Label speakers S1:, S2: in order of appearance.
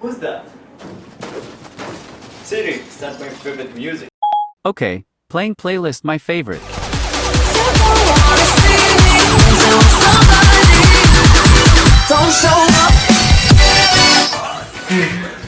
S1: Who's that? Siri, start my favorite music.
S2: Okay, playing playlist my favorite. Don't show up.